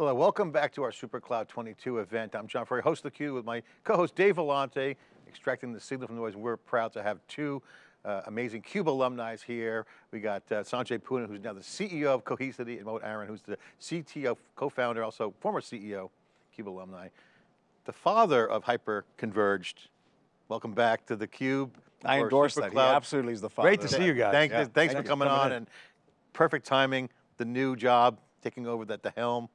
Hello, welcome back to our SuperCloud 22 event. I'm John Furrier, host of theCUBE with my co-host Dave Vellante, extracting the signal from the noise. We're proud to have two uh, amazing CUBE alumni here. We got uh, Sanjay Poonen, who's now the CEO of Cohesity, and Mohit Aron, who's the CTO, co-founder, also former CEO, CUBE alumni. The father of Hyperconverged. Welcome back to the Cube. I endorse that, he absolutely is the father. Great to see you guys. Thank, yeah. Thanks Thank for coming, coming on, in. and perfect timing, the new job, taking over at the helm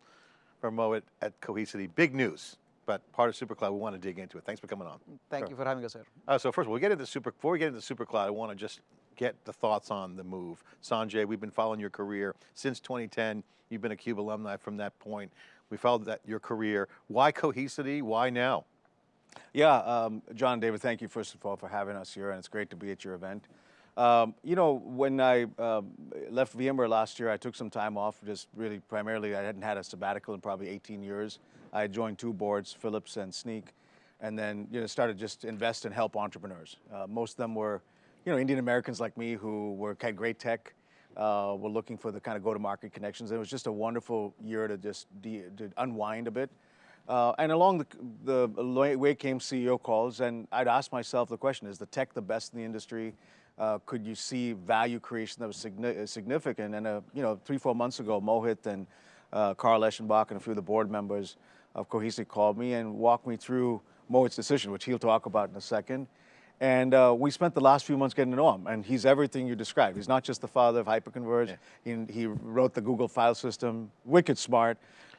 from Mohit at Cohesity. Big news but part of SuperCloud, we want to dig into it. Thanks for coming on. Thank sure. you for having us here. Uh, so first of all, we get into Super, before we get into SuperCloud, I want to just get the thoughts on the move. Sanjay, we've been following your career since 2010. You've been a CUBE alumni from that point. We followed that your career. Why Cohesity, why now? Yeah, um, John David, thank you first of all for having us here and it's great to be at your event. Um, you know, when I um, left VMware last year, I took some time off, just really primarily, I hadn't had a sabbatical in probably 18 years. I joined two boards, Philips and Snyk, and then you know, started just invest and help entrepreneurs. Uh, most of them were you know, Indian Americans like me who were, had great tech, uh, were looking for the kind of go-to-market connections. It was just a wonderful year to just to unwind a bit. Uh, and along the, the way came CEO calls, and I'd ask myself the question, is the tech the best in the industry? Uh, could you see value creation that was signi significant? And uh, you know, three, four months ago, Mohit and uh, Carl Eschenbach and a few of the board members of Cohesity called me and walked me through Mohit's decision, which he'll talk about in a second. And uh, we spent the last few months getting to know him, and he's everything you described. He's not just the father of hyperconverged. Yeah. He, he, wrote the Google file system, wicked smart,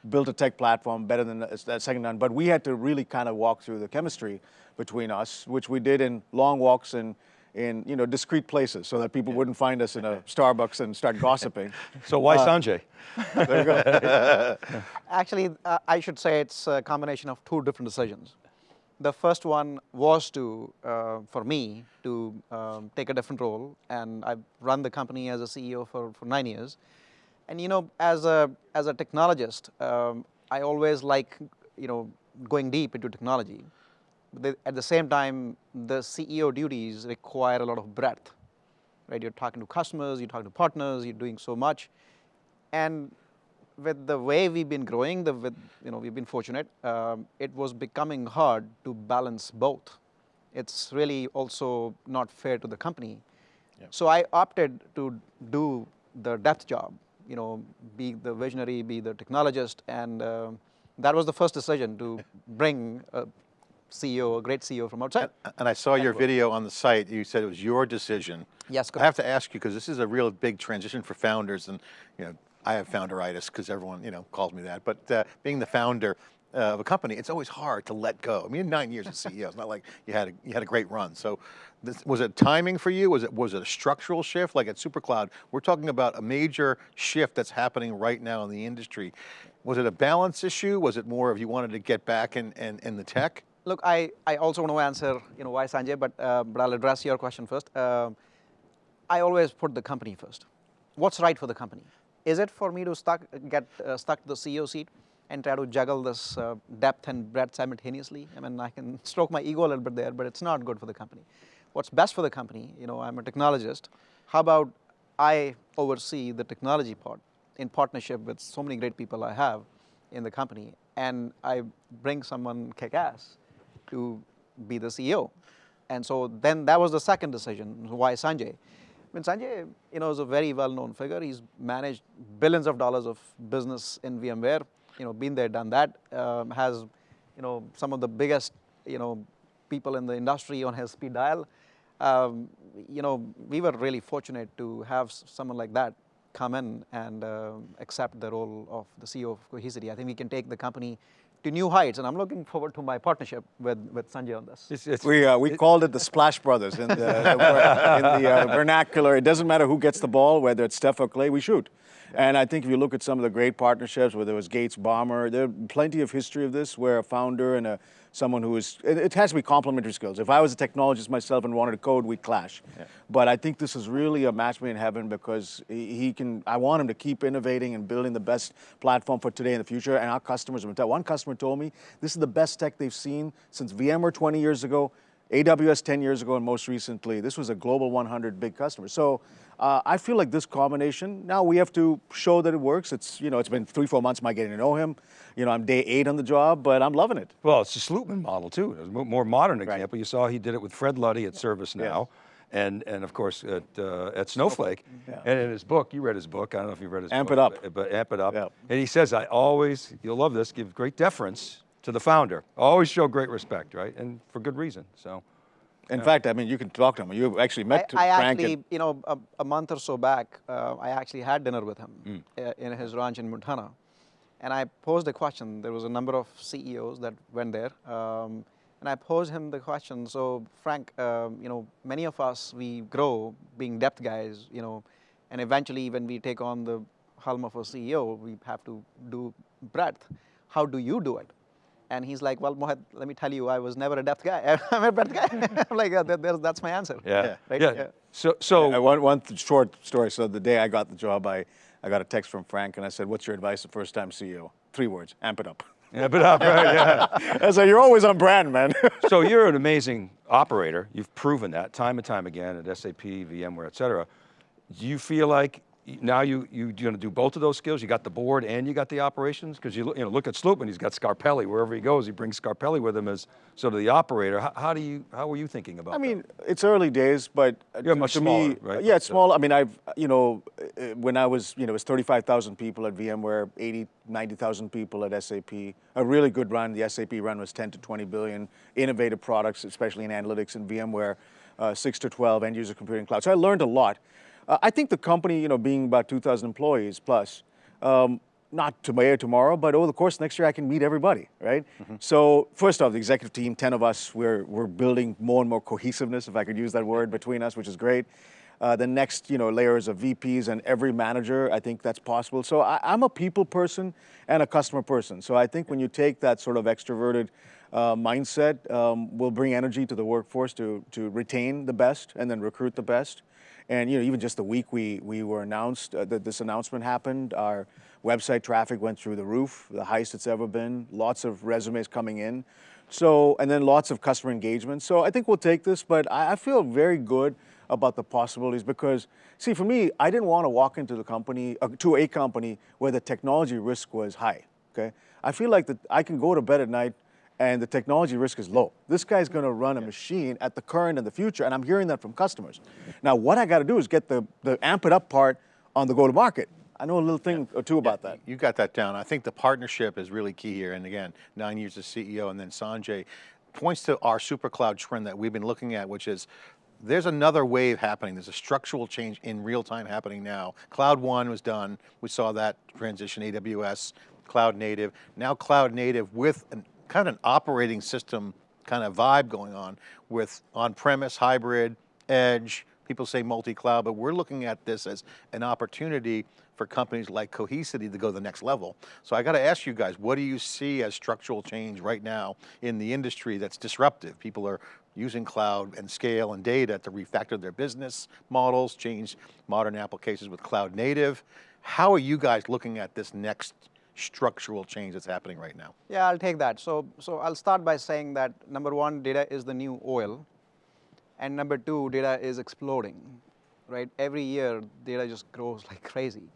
built a tech platform better than that second none. But we had to really kind of walk through the chemistry between us, which we did in long walks and in you know discreet places so that people yeah. wouldn't find us in a Starbucks and start gossiping. so why uh, Sanjay? there you go. Actually, uh, I should say it's a combination of two different decisions. The first one was to, uh, for me, to um, take a different role, and I've run the company as a CEO for, for nine years. And you know, as a as a technologist, um, I always like you know going deep into technology at the same time, the CEO duties require a lot of breadth, right? You're talking to customers, you're talking to partners, you're doing so much. And with the way we've been growing, the, with, you know, we've been fortunate, um, it was becoming hard to balance both. It's really also not fair to the company. Yep. So I opted to do the depth job, you know, be the visionary, be the technologist, and uh, that was the first decision to bring a CEO, a great CEO from outside. And, and I saw your video on the site, you said it was your decision. Yes, I have to ask you, because this is a real big transition for founders, and you know, I have founderitis, because everyone you know calls me that, but uh, being the founder, uh, of a company, it's always hard to let go. I mean, nine years as CEO, it's not like you had a, you had a great run. So this, was it timing for you? Was it, was it a structural shift? Like at SuperCloud, we're talking about a major shift that's happening right now in the industry. Was it a balance issue? Was it more of you wanted to get back in, in, in the tech? Look, I, I also want to answer, you know, why Sanjay, but, uh, but I'll address your question first. Uh, I always put the company first. What's right for the company? Is it for me to stuck, get uh, stuck to the CEO seat and try to juggle this uh, depth and breadth simultaneously? I mean, I can stroke my ego a little bit there, but it's not good for the company. What's best for the company, you know, I'm a technologist. How about I oversee the technology part in partnership with so many great people I have in the company, and I bring someone kick-ass to be the CEO. And so then that was the second decision, why Sanjay? I mean, Sanjay, you know, is a very well-known figure. He's managed billions of dollars of business in VMware, you know, been there, done that, um, has, you know, some of the biggest, you know, people in the industry on his speed dial. Um, you know, we were really fortunate to have someone like that come in and uh, accept the role of the CEO of Cohesity. I think we can take the company to new heights, and I'm looking forward to my partnership with, with Sanjay on this. It's, it's, we uh, we it, called it the Splash Brothers in the, in the uh, vernacular. It doesn't matter who gets the ball, whether it's Steph or Clay, we shoot. And I think if you look at some of the great partnerships, whether it was Gates Ballmer, there are plenty of history of this where a founder and a someone who is, it, it, has to be complementary skills. If I was a technologist myself and wanted to code, we'd clash. Yeah. But I think this is really a match made in heaven because he, he, can, I want him to keep innovating and building the best platform for today and the future. And our customers, one customer told me, this is the best tech they've seen since VMware 20 years ago AWS 10 years ago and most recently, this was a global 100 big customer. So uh, I feel like this combination, now we have to show that it works. It's, you know, it's been three, four months my getting to know him. You know, I'm day eight on the job, but I'm loving it. Well, it's the Slootman model too. It's a more modern example. You saw he did it with Fred Luddy at ServiceNow. And, and of course at, uh, at Snowflake, Yeah. and in his book, you read his book, I don't know if you read his Amp book. It Up. But, but Amp It Up. Yeah. And he says, I always, you'll love this, give great deference to the founder. Always show great respect, right? And for good reason, so. In fact, I mean, you can talk to him. You actually I, met I Frank. actually, and- you know, a, a month or so back, uh, I actually had dinner with him uh, in his ranch in Montana. And I posed a question. There was a number of CEOs that went there. Um, and I posed him the question. So, Frank, um, you know, many of us, we grow being depth guys, you know, and eventually when we take on the helm of a CEO, we have to do breadth. How do you do it? And he's like, well, Mohit, let me tell you, I was never a depth guy. I'm a breadth guy. I'm like, uh, that, that's my answer. Yeah. Right? Yeah. Yeah. So, so one, one short story. So the day I got the job, I, I got a text from Frank and I said, what's your advice to first time CEO? Three words, amp it up. Amp It Up, right, yeah. I said, you're always on brand, man. so you're an amazing operator. You've proven that time and time again at SAP, VMware, et cetera. Do you feel like y- now you, you, you're going to do both of those skills? You got the board and you got the operations? Because you, you know, look at Slootman, he's got Scarpelli. Wherever he goes, he brings Scarpelli with him as sort of the operator. How, how do you, how were you thinking about I that? mean, it's early days, but uh, You're to, much to smaller, me, right? yeah, it's So- small. I mean, I've, you know, uh, when I was, you know, it was 35,000 people at VMware, 80, 90,000 people at SAP. A really good run. The SAP run was 10 to 20 billion. Innovative products, especially in analytics and VMware, uh, 6 to 12 end user computing cloud. So I learned a lot. Uh, I think the company, you know, being about 2,000 employees plus, um, not today tomorrow, but over the course of next year, I can meet everybody, right? So first off, the executive team, 10 of us, we're, we're building more and more cohesiveness, if I could use that word, between us, which is great. Uh, the next, you know, layers of VPs and every manager, I think that's possible. So I, I'm a people person and a customer person. So I think when you take that sort of extroverted uh, mindset, um, will bring energy to the workforce to, to retain the best and then recruit the best. And you know, even just the week we, we were announced uh, that this announcement happened, our website traffic went through the roof, the highest it's ever been. Lots of resumes coming in, so and then lots of customer engagement. So I think we'll take this, but I, I feel very good about the possibilities because see, for me, I didn't want to walk into the company uh, to a company where the technology risk was high. Okay, I feel like that I can go to bed at night and the technology risk is low. This guy's going to run a machine at the current and the future, and I'm hearing that from customers. Now, what I got to do is get the, the amp it up part on the go to market. I know a little thing or two about that. You got that down. I think the partnership is really key here. And again, nine years as CEO and then Sanjay points to our super cloud trend that we've been looking at, which is there's another wave happening. There's a structural change in real time happening now. Cloud one was done. We saw that transition, AWS, cloud native. Now cloud native with an, kind of an operating system kind of vibe going on with on-premise, hybrid, edge, people say multi-cloud, but we're looking at this as an opportunity for companies like Cohesity to go to the next level. So I got to ask you guys, what do you see as structural change right now in the industry that's disruptive? People are using cloud and scale and data to refactor their business models, change modern applications with cloud native. How are you guys looking at this next structural change that's happening right now? Yeah, I'll take that. So, so I'll start by saying that number one, data is the new oil, and number two, data is exploding, right? Every year, data just grows like crazy.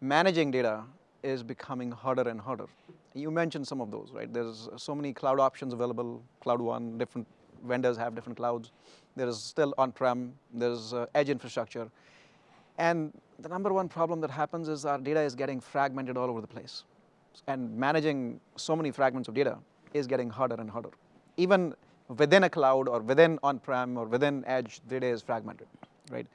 Managing data is becoming harder and harder. You mentioned some of those, right? There's so many cloud options available. Cloud One, different vendors have different clouds. There is still on-prem. There's uh, edge infrastructure, and the number one problem that happens is our data is getting fragmented all over the place and managing so many fragments of data is getting harder and harder. Even within a cloud or within on-prem or within edge, data is fragmented, right?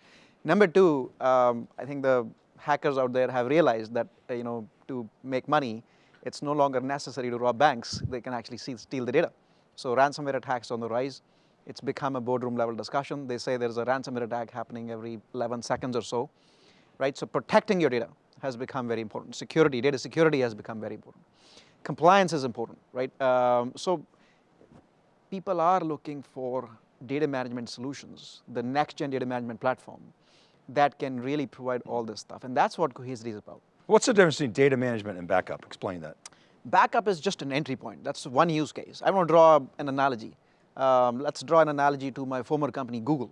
Number two, um, I think the hackers out there have realized that uh, you know to make money, it's no longer necessary to rob banks. They can actually steal the data. So ransomware attacks on the rise. It's become a boardroom level discussion. They say there's a ransomware attack happening every 11 seconds or so right? So protecting your data has become very important. Security, data security has become very important. Compliance is important, right? Um, so people are looking for data management solutions, the next gen data management platform that can really provide all this stuff. And that's what Cohesity is about. What's the difference between data management and backup? Explain that. Backup is just an entry point. That's one use case. I want to draw an analogy. Um, let's draw an analogy to my former company, Google.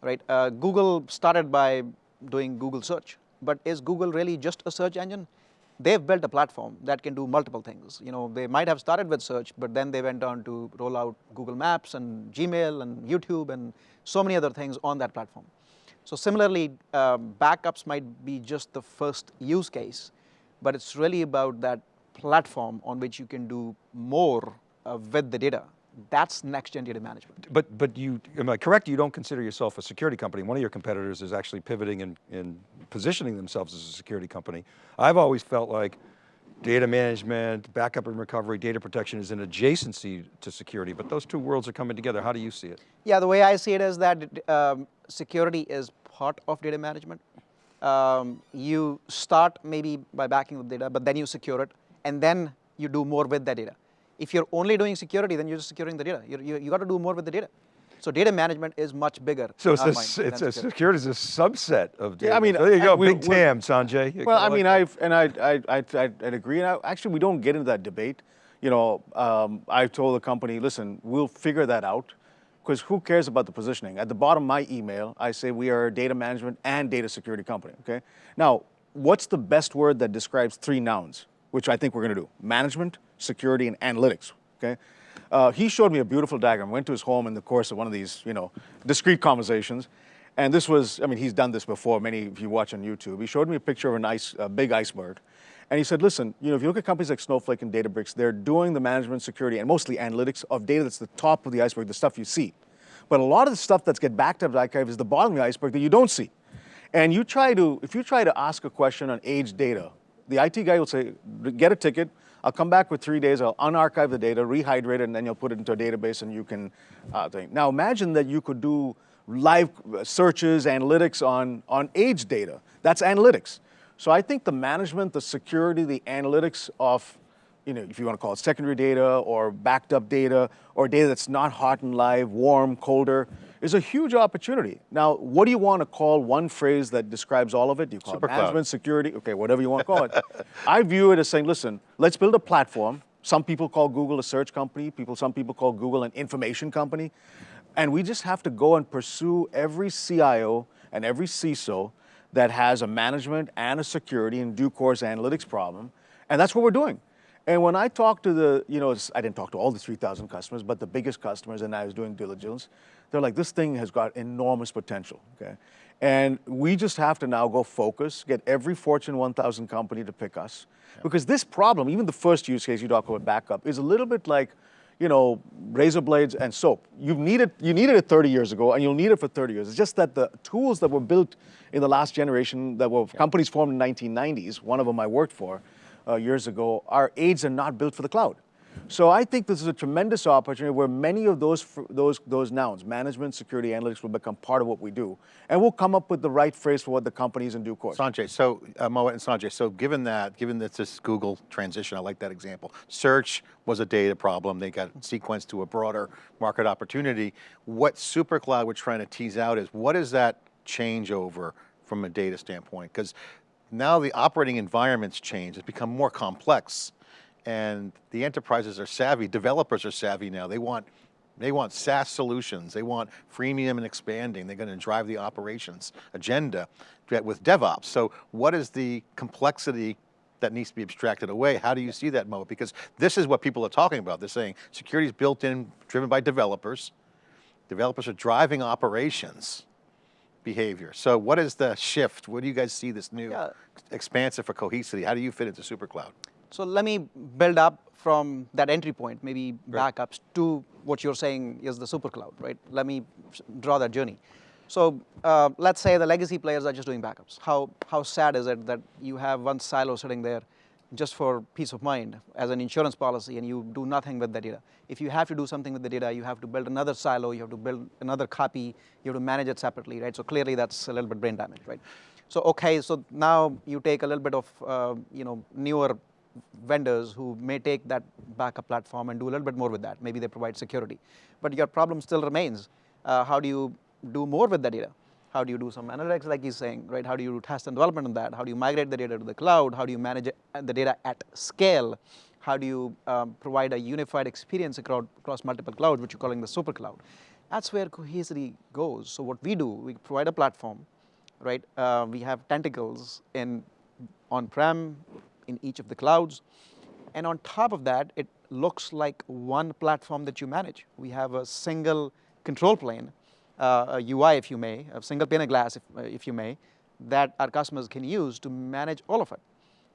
Right? Uh, Google started by doing Google search, but is Google really just a search engine? They've built a platform that can do multiple things. You know, they might have started with search, but then they went on to roll out Google Maps and Gmail and YouTube and so many other things on that platform. So similarly, um, backups might be just the first use case, but it's really about that platform on which you can do more uh, with the data. That's next-gen data management. But, but you, am I correct, you don't consider yourself a security company. One of your competitors is actually pivoting and, and positioning themselves as a security company. I've always felt like data management, backup and recovery, data protection is an adjacency to security, but those two worlds are coming together. How do you see it? Yeah, the way I see it is that um, security is part of data management. Um, you start maybe by backing the data, but then you secure it, and then you do more with that data. If you're only doing security, then you're just securing the data. You're, you you got to do more with the data. So data management is much bigger. So it's, a, mind s- than it's a, security. security is a subset of data. Yeah, I mean, there you go, we- big TAM, Sanjay. You Well, I mean. I've and I I I I'd, I'd agree. And I, actually, we don't get into that debate. You know, um, I told the company, listen, we'll figure that out, because who cares about the positioning? At the bottom of my email, I say we are a data management and data security company. Okay. Now, what's the best word that describes three nouns, which I think we're going to do? Management, security, and analytics. Okay. Uh, he showed me a beautiful diagram. Went to his home in the course of one of these, you know, discrete conversations. And this was, I mean, he's done this before. Many, of you watch on YouTube, he showed me a picture of an ice, a big iceberg. And he said, listen, you know, if you look at companies like Snowflake and Databricks, they're doing the management, security, and mostly analytics of data that's the top of the iceberg, the stuff you see. But a lot of the stuff that's get backed up the archive is the bottom of the iceberg that you don't see. And you try to, if you try to ask a question on age data, the IT guy will say, get a ticket, I'll come back with three days, I'll unarchive the data, rehydrate it, and then you'll put it into a database and you can uh, think. Now imagine that you could do live searches, analytics on, on age data. That's analytics. So I think the management, the security, the analytics of, you know, if you want to call it secondary data or backed up data or data that's not hot and live, warm, colder, is a huge opportunity. Now, what do you want to call one phrase that describes all of it? Do you call Supercloud. it management, security, okay, whatever you want to call it. I view it as saying, listen, let's build a platform. Some people call Google a search company. People, some people call Google an information company. And we just have to go and pursue every CIO and every CISO that has a management and a security and due course analytics problem. And that's what we're doing. And when I talked to the, you know, I didn't talk to all the 3,000 customers, but the biggest customers, and I was doing diligence, they're like, this thing has got enormous potential, okay? And we just have to now go focus, get every Fortune 1000 company to pick us. Because this problem, even the first use case you talk about backup, is a little bit like, you know, razor blades and soap. You've needed, you needed it 30 years ago, and you'll need it for 30 years. It's just that the tools that were built in the last generation, that were companies formed in 1990s, one of them I worked for uh, years ago, our aids are not built for the cloud. So I think this is a tremendous opportunity where many of those, those, those nouns, management, security, analytics, will become part of what we do. And we'll come up with the right phrase for what the companies in due course. Sanjay, so uh, Mohit and Sanjay, so given that, given that this Google transition, I like that example. Search was a data problem. They got sequenced to a broader market opportunity. What SuperCloud we're trying to tease out is what is that changeover from a data standpoint? Because now the operating environment's changed. It's become more complex and the enterprises are savvy, developers are savvy now. They want, they want SaaS solutions. They want freemium and expanding. They're going to drive the operations agenda with DevOps. So what is the complexity that needs to be abstracted away? How do you see that, Mo? Because this is what people are talking about. They're saying security is built in, driven by developers. Developers are driving operations behavior. So what is the shift? What do you guys see this new Yeah. expansive for cohesivity? How do you fit into SuperCloud? So let me build up from that entry point, maybe backups, to what you're saying is the super cloud, right? Let me draw that journey. So uh, let's say the legacy players are just doing backups. How, how sad is it that you have one silo sitting there just for peace of mind as an insurance policy and you do nothing with the data? If you have to do something with the data, you have to build another silo, you have to build another copy, you have to manage it separately, right? So clearly that's a little bit brain damage, right? So okay, so now you take a little bit of uh, you know newer vendors who may take that backup platform and do a little bit more with that. Maybe they provide security, but your problem still remains. Uh, how do you do more with the data? How do you do some analytics, like he's saying, right? How do you do test and development on that? How do you migrate the data to the cloud? How do you manage uh, the data at scale? How do you um, provide a unified experience across, across multiple clouds, which you're calling the super cloud? That's where Cohesity goes. So what we do, we provide a platform, right? Uh, we have tentacles in on-prem, in each of the clouds, and on top of that, it looks like one platform that you manage. We have a single control plane, uh, a UI, if you may, a single pane of glass, if, uh, if you may, that our customers can use to manage all of it.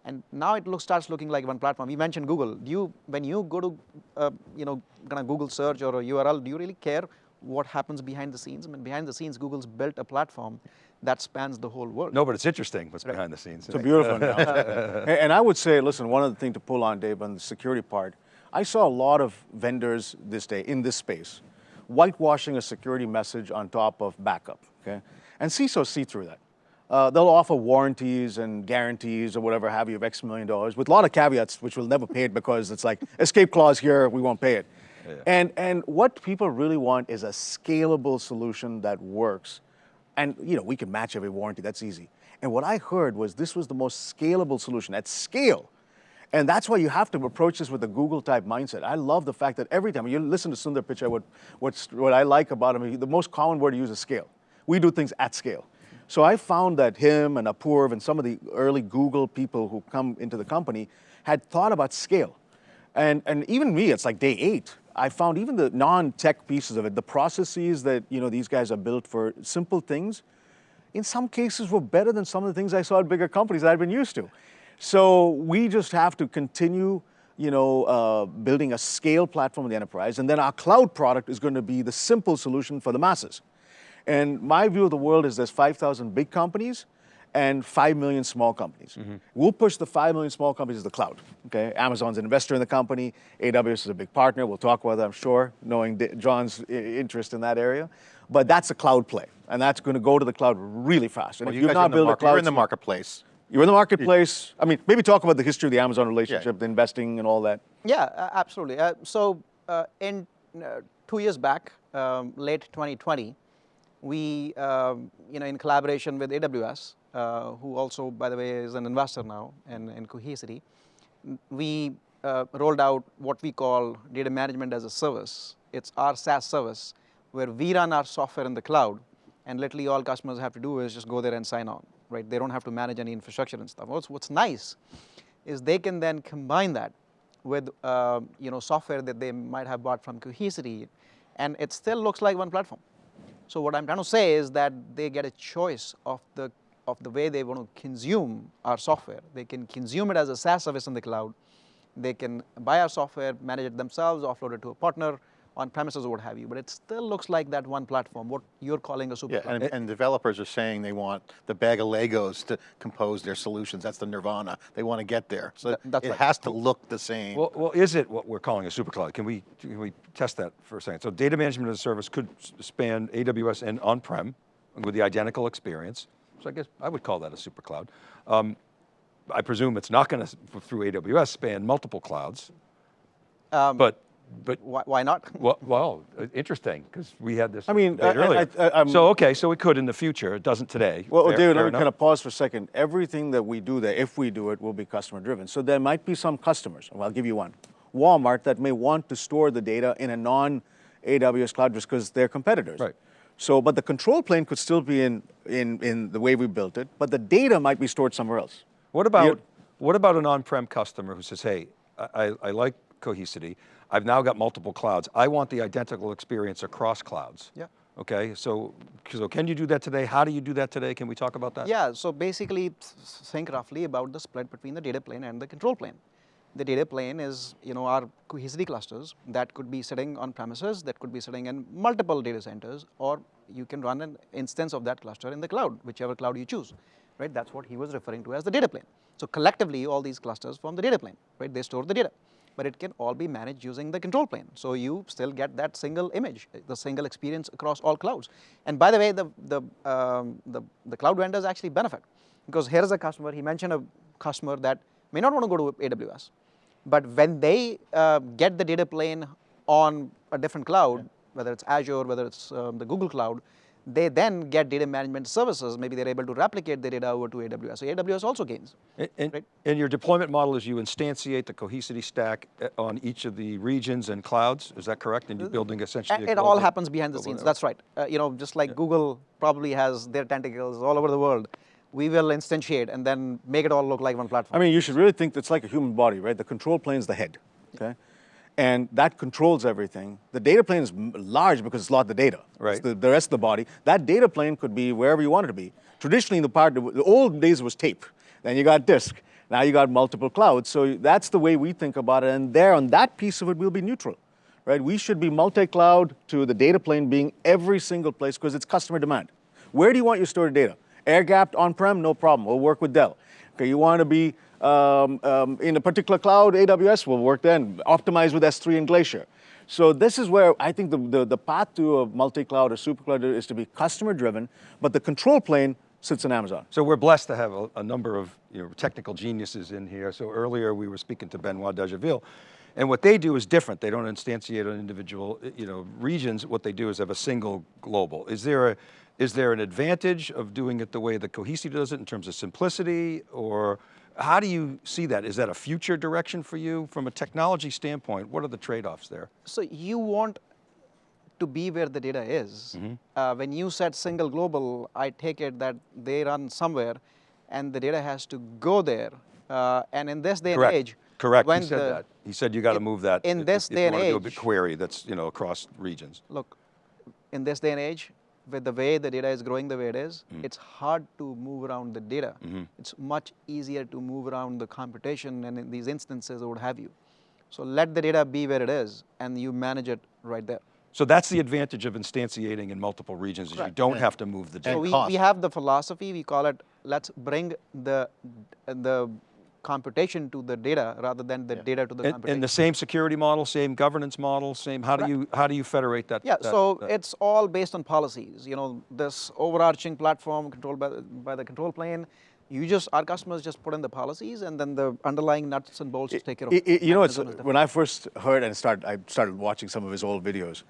And now it looks, starts looking like one platform. We mentioned Google. Do you, when you go to, uh, you know, kind of Google search or a URL, do you really care what happens behind the scenes? I mean, behind the scenes, Google's built a platform that spans the whole world. No, but it's interesting what's behind the scenes. It's a beautiful analogy. and I would say, listen, one other thing to pull on, Dave, on the security part, I saw a lot of vendors this day in this space whitewashing a security message on top of backup, okay? And CISOs see through that. Uh, they'll offer warranties and guarantees or whatever have you of X million dollars with a lot of caveats, which we'll never pay it because it's like escape clause here, we won't pay it. Yeah. And, and what people really want is a scalable solution that works. And you know, we can match every warranty, that's easy. And what I heard was this was the most scalable solution at scale. And that's why you have to approach this with a Google type mindset. I love the fact that every time you listen to Sundar Pichai, what, what's, what I like about him, the most common word to use is scale. We do things at scale. So I found that him and Apurv and some of the early Google people who come into the company had thought about scale. And, and even me, it's like day eight. I found even the non-tech pieces of it, the processes that you know these guys are built for simple things, in some cases were better than some of the things I saw at bigger companies that I'd been used to. So we just have to continue you know, uh, building a scale platform in the enterprise, and then our cloud product is going to be the simple solution for the masses. And my view of the world is there's 5,000 big companies and 5 million small companies. Mm -hmm. We'll push the 5 million small companies to the cloud, okay? Amazon's an investor in the company, AWS is a big partner, we'll talk about that, I'm sure, knowing John's interest in that area. But that's a cloud play, and that's going to go to the cloud really fast. And well, if you you've not built a cloud... You're in the marketplace. You're in the marketplace. I mean, maybe talk about the history of the Amazon relationship, yeah. the investing and all that. Yeah, absolutely. Uh, so uh, in uh, two years back, um, late 2020, we, um, you know, in collaboration with AWS, uh, who also, by the way, is an investor now in, in Cohesity, we uh, rolled out what we call data management as a service. It's our SaaS service where we run our software in the cloud and literally all customers have to do is just go there and sign on right? They don't have to manage any infrastructure and stuff. What's, what's nice is they can then combine that with uh, you know, software that they might have bought from Cohesity, and it still looks like one platform. So what I'm trying to say is that they get a choice of the, of the way they want to consume our software. They can consume it as a SaaS service in the cloud. They can buy our software, manage it themselves, offload it to a partner, on premises or what have you, but it still looks like that one platform, what you're calling a super yeah, and, and, developers are saying they want the bag of Legos to compose their solutions. That's the nirvana. They want to get there. So Th it right. has to look the same. Well, well, is it what we're calling a super cloud? Can we, can we test that for a second? So data management as a service could span AWS and on-prem with the identical experience. So I guess I would call that a super cloud. Um, I presume it's not going to, through AWS, span multiple clouds. Um, but but why, why not? Well, well, uh, interesting because we had this. I mean, I, earlier. I, I, so okay, so it could in the future. It doesn't today. Well, fair, David, fair let me kind of pause for a second. Everything that we do there, if we do it, will be customer driven. So there might be some customers. Well, I'll give you one. Walmart that may want to store the data in a non AWS cloud just because they're competitors. Right. So, but the control plane could still be in, in, in the way we built it, but the data might be stored somewhere else. What about, You're, what about an on-prem customer who says, hey, I, I like Cohesity, I've now got multiple clouds. I want the identical experience across clouds. Yeah. Okay, so, so can you do that today? How do you do that today? Can we talk about that? Yeah, so basically think roughly about the split between the data plane and the control plane. The data plane is, you know, our cohesity clusters that could be sitting on premises, that could be sitting in multiple data centers, or you can run an instance of that cluster in the cloud, whichever cloud you choose, right? That's what he was referring to as the data plane. So collectively, all these clusters form the data plane, right? They store the data but it can all be managed using the control plane. So you still get that single image, the single experience across all clouds. And by the way, the, the, um, the, the cloud vendors actually benefit because here's a customer, he mentioned a customer that may not want to go to AWS, but when they uh, get the data plane on a different cloud, whether it's Azure, whether it's um, the Google Cloud, they then get data management services. Maybe they're able to replicate the data over to AWS. So AWS also gains. And, and, Right. and your deployment model is you instantiate the Cohesity stack uh, on each of the regions and clouds, is that correct? And you're building essentially And a it all happens behind the scenes. network. That's right. Uh, you know, just like Google probably has their tentacles all over the world, we will instantiate and then make it all look like one platform. I mean, you should really think it's like a human body, right? The control plane is the head, okay? And that controls everything. The data plane is large because it's a lot of the data. It's Right. The, the rest of the body. That data plane could be wherever you want it to be. Traditionally, in the part, the old days was tape. Then you got disk. Now you got multiple clouds. So that's the way we think about it. And there, on that piece of it, we'll be neutral, right? We should be multi-cloud to the data plane being every single place because it's customer demand. Where do you want your stored data? Air-gapped on-prem, no problem. We'll work with Dell. Okay, you want to be um, um, in a particular cloud, AWS will work then. Optimize with S3 and Glacier. So this is where I think the, the, the path to a multi-cloud or super-cloud is to be customer-driven, but the control plane sits in Amazon. So we're blessed to have a, a number of you know, technical geniuses in here. So earlier we were speaking to Benoit Dageville, and what they do is different. They don't instantiate on individual you know, regions. What they do is have a single global. Is there, a, is there an advantage of doing it the way the Cohesity does it in terms of simplicity, or how do you see that? Is that a future direction for you? From a technology standpoint, what are the trade-offs there? So you want to be where the data is. Mm-hmm. Uh, when you said single global, I take it that they run somewhere, and the data has to go there. Uh, and in this day Correct. and age, Correct, when he said the, that. He said you got to move that. in if- this if day and to do a big age- query that's you know across regions. look, in this day and age, with the way the data is growing the way it is, Mm. it's hard to move around the data. Mm-hmm. It's much easier to move around the computation and in these instances or what have you. So let the data be where it is, and you manage it right there. So that's the advantage of instantiating in multiple regions is you don't have to move the data. So we, we have the philosophy, we call it, let's bring the, the computation to the data rather than the data to the And, computation. and the same security model, same governance model, same, how do you, how do you federate that? yeah, that- so that- it's all based on policies. You know, this overarching platform controlled by, the- by the control plane, you just, our customers just put in the policies and then the underlying nuts and bolts just take care of I- I- you know, it's, mechanism is different. when I first heard and started, I started watching some of his old videos.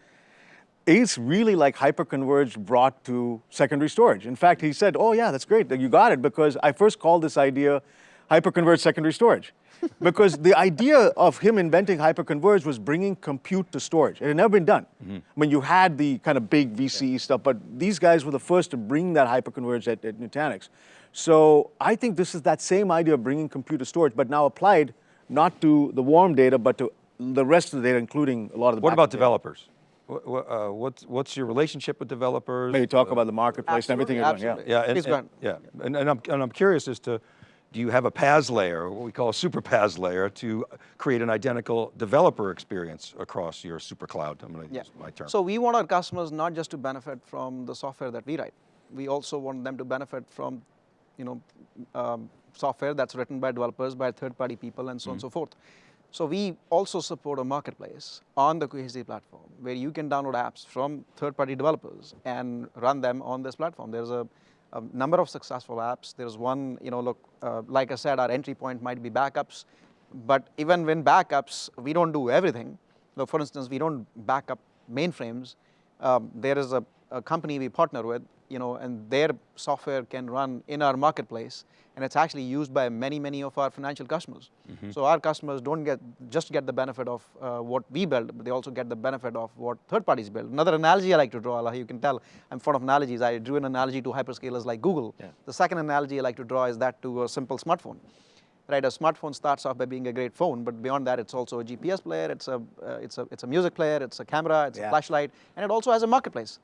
It's really like hyperconverged brought to secondary storage. In fact, he said, "Oh yeah, that's great that you got it because I first called this idea hyperconverged secondary storage." because the idea of him inventing hyperconverged was bringing compute to storage. It had never been done. I mean, you had the kind of big VCE stuff, but these guys were the first to bring that hyperconverged at, at Nutanix. So I think this is that same idea of bringing compute to storage, but now applied not to the warm data, but to the rest of the data, including a lot of the What about backup data. developers? What, what, uh, what's, what's your relationship with developers? Maybe talk about the marketplace and everything you're doing. Yeah. Yeah, and, and- yeah, and, and, I'm, and I'm curious as to, do you have a PaaS layer, what we call a super PaaS layer, to create an identical developer experience across your super cloud? I'm going to Yeah. use my term. So we want our customers not just to benefit from the software that we write. We also want them to benefit from, you know, um, software that's written by developers, by third-party people, and so on and so forth. So we also support a marketplace on the Cohesity platform where you can download apps from third-party developers and run them on this platform. There's a, a number of successful apps. There's one, you know, look, uh, like I said, our entry point might be backups, but even when backups, we don't do everything. So for instance, we don't back up mainframes. Um, there is a, a company we partner with, you know, and their software can run in our marketplace, and it's actually used by many, many of our financial customers. So our customers don't get just get the benefit of uh, what we build, but they also get the benefit of what third parties build. Another analogy I like to draw, Allah, you can tell I'm fond of analogies. I drew an analogy to hyperscalers like Google. The second analogy I like to draw is that to a simple smartphone right? A smartphone starts off by being a great phone, but beyond that, it's also a GPS player, it's a, uh, it's a, it's a music player, it's a camera, it's a flashlight, and it also has a marketplace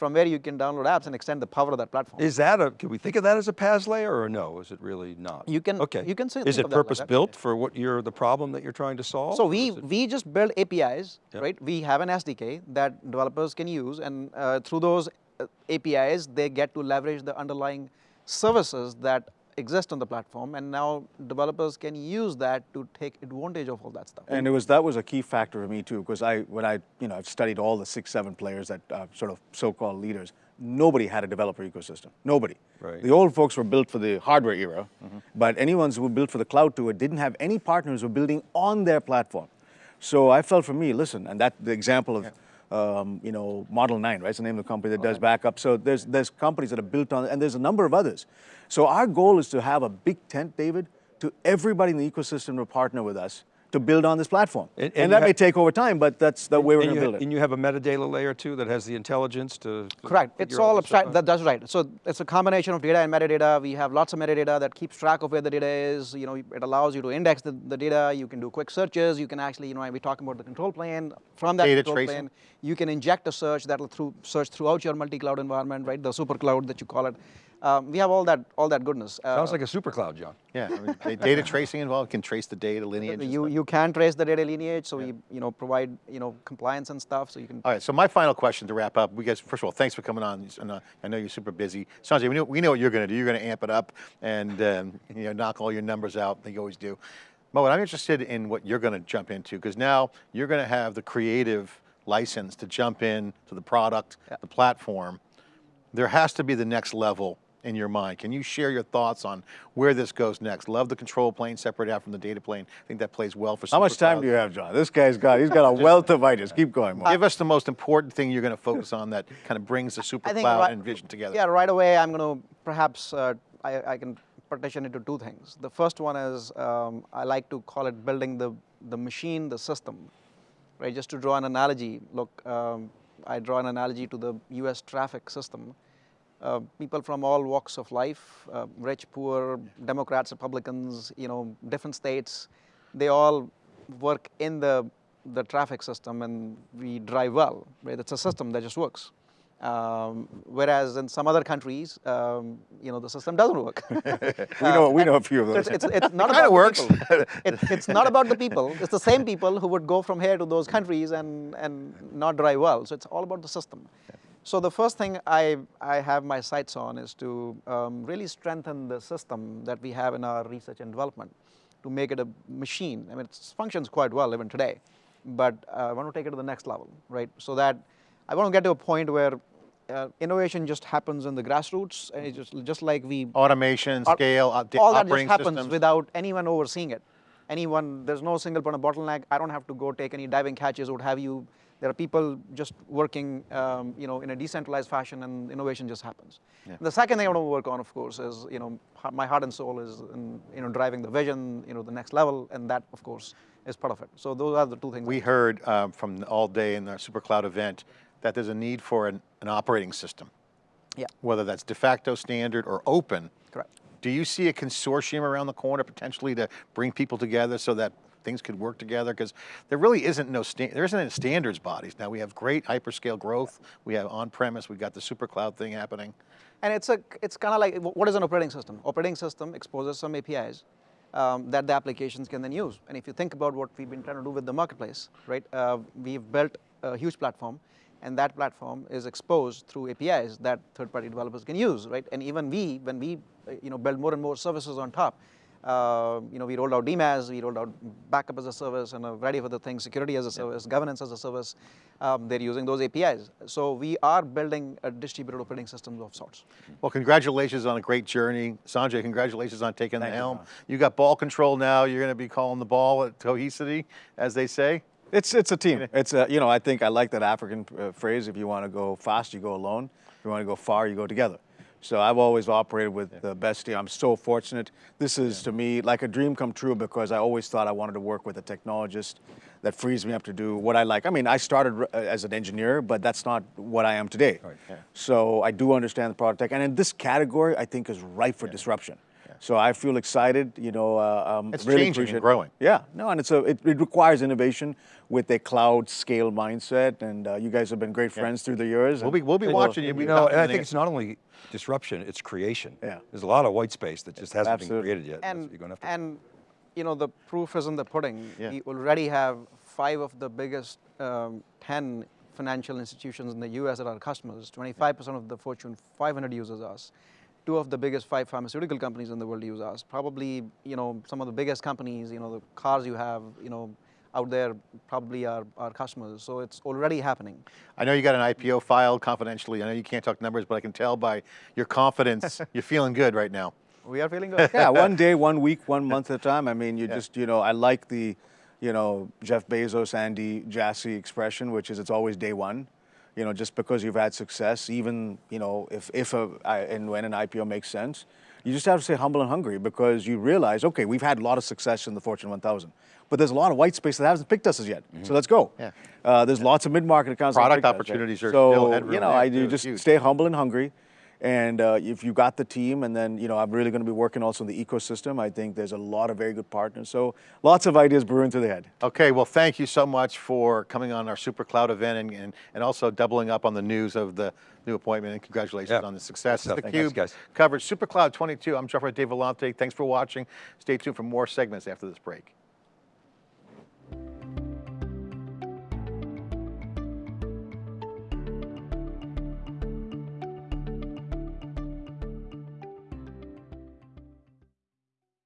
from where you can download apps and extend the power of that platform. Is that a, can we think of that as a PaaS layer or no? Is it really not? You can- okay. you can say- Is it that like purpose built for what you're, the problem that you're trying to solve? So we, we just build APIs, Yep. right? We have an SDK that developers can use, and uh, through those uh, APIs, they get to leverage the underlying services that exist on the platform, and now developers can use that to take advantage of all that stuff. And it was that was a key factor for me too, because I when I you know I've studied all the six seven players that uh, sort of so-called leaders. Nobody had a developer ecosystem. Nobody. Right. The old folks were built for the hardware era, but anyone who were built for the cloud to it didn't have any partners who were building on their platform. So I felt for me, listen, and that the example of um, you know, Model 9, right? It's the name of the company that does backup. So there's, there's companies that are built on, and there's a number of others. So our goal is to have a big tent, David, to everybody in the ecosystem to partner with us to build on this platform. And- And, and that may take over time, but that's the way we're and going to build it. And you have a metadata layer too that has the intelligence to. to Correct. It's figure all abstract. That, that's right. So it's a combination of data and metadata. We have lots of metadata that keeps track of where the data is. You know, it allows you to index the, the data. You can do quick searches. You can actually, you know, we're talking about the control plane. From that Data control tracing. plane, you can inject a search that'll through, search throughout your multi-cloud environment, right? The super cloud that you call it. Um, we have all that, all that goodness. Uh, Sounds like a super cloud, John. Yeah, I mean, data tracing involved, can trace the data lineage. you, you can trace the data lineage, so we, you know, provide, you know, compliance and stuff, so you can All right, so my final question to wrap up, we guys, first of all, thanks for coming on. And, uh, I know you're super busy. Sanjay, we know, we know what you're going to do. You're going to amp it up and um, you know, knock all your numbers out, like you always do. Mo, I'm interested in what you're going to jump into, because now you're going to have the creative license to jump in to the product, the platform. There has to be the next level in your mind. Can you share your thoughts on where this goes next? Love the control plane, separate out from the data plane. I think that plays well for How much time superclouds. do you have, John? This guy's got, he's got a wealth of ideas. Keep going, Mark. Give us the most important thing you're going to focus on that kind of brings the super I cloud right- and vision together. Yeah, right away I'm going to perhaps uh, I, I can partition into two things. The first one is um, I like to call it building the the machine, the system, right? Just to draw an analogy. Look, um, I draw an analogy to the U.S. traffic system. Uh, people from all walks of life, uh, rich, poor, Democrats, Republicans, you know, different states, they all work in the the traffic system, and we drive well. Right? It's a system that just works. Um, whereas in some other countries, um, you know, the system doesn't work. We know, we know a few of So those. it's, it's, it's not kinda about works. the people. It, it's not about the people. It's the same people who would go from here to those countries and, and not drive well. So it's all about the system. So the first thing I, I have my sights on is to um, really strengthen the system that we have in our research and development to make it a machine. I mean, it functions quite well even today, but uh, I want to take it to the next level, right? So that I want to get to a point where uh, innovation just happens in the grassroots, and it's just, just like we Automation, all- scale, op- all that just happens systems. without anyone overseeing it. Anyone, there's no single point of bottleneck. I don't have to go take any diving catches, what have you. There are people just working, um, you know, in a decentralized fashion, and innovation just happens. The second thing I want to work on, of course, is you know, my heart and soul is in, you know, driving the vision, you know, the next level, and that, of course, is part of it. So those are the two things. we heard um, from all day in our super cloud event that there's a need for an, an operating system, yeah, whether that's de facto standard or open. correct. Do you see a consortium around the corner potentially to bring people together so that things could work together? Because there really isn't no there isn't any standards bodies. Now we have great hyperscale growth. We have on-premise. We've got the super cloud thing happening. And it's a, it's kind of like, what is an operating system? Operating system exposes some APIs um, that the applications can then use. And if you think about what we've been trying to do with the marketplace, right? Uh, we've built a huge platform, and that platform is exposed through APIs that third-party developers can use, right? And even we, when we, uh, you know, build more and more services on top, uh, you know, we rolled out DMAS, we rolled out backup as a service, and a variety of other things, security as a service, governance as a service. Um, they're using those APIs. So we are building a distributed operating system of sorts. Well, congratulations on a great journey. Sanjay, congratulations on taking Thank the helm. John. You got ball control now. You're going to be calling the ball at cohesity, as they say. It's it's a team. It's a you know I think I like that African uh, phrase. If you want to go fast, you go alone. If you want to go far, you go together. So I've always operated with the best team. I'm so fortunate. This is to me like a dream come true because I always thought I wanted to work with a technologist that frees me up to do what I like. I mean, I started uh, as an engineer, but that's not what I am today. yeah. So I do understand the product tech, and in this category, I think is ripe for disruption. So I feel excited. You know, uh, um, It's really changing and growing. yeah, no, and it's a it, it requires innovation with a cloud scale mindset, and uh, you guys have been great friends through the years. We'll be we'll be watching you. You know, and I think it's not only disruption, it's creation. Yeah. There's a lot of white space that just hasn't Absolutely. been created yet. And you're gonna have to and you know the proof is in the pudding. Yeah. We already have five of the biggest um, ten financial institutions in the U.S. that are customers. 25% of the Fortune 500 uses us. Two of the biggest five pharmaceutical companies in the world use us. Probably you know some of the biggest companies. You know the cars you have. You know out there probably are our customers. So it's already happening. I know you got an IPO filed confidentially. I know you can't talk numbers, but I can tell by your confidence, you're feeling good right now. We are feeling good. yeah, one day, one week, one month at a time. I mean, you just, you know, I like the you know, Jeff Bezos, Andy Jassy expression, which is it's always day one. You know, just because you've had success, even you know, if if a and when an IPO makes sense, you just have to stay humble and hungry because you realize, okay, we've had a lot of success in the Fortune 1000, but there's a lot of white space that hasn't picked us as yet. So let's go. Yeah. Uh, there's lots of mid-market accounts. Product picked us, right? opportunities are so, you know, I do just huge. stay humble and hungry. And uh, if you got the team, and then you know, I'm really going to be working also in the ecosystem. I think there's a lot of very good partners. So lots of ideas brewing through the head. Okay, well, thank you so much for coming on our Super Cloud event and, and, and also doubling up on the news of the new appointment and congratulations Yeah. on the success. Good It's stuff. theCUBE guys. coverage, Super Cloud 22. I'm Jeff Dave Vellante. Thanks for watching. Stay tuned for more segments after this break.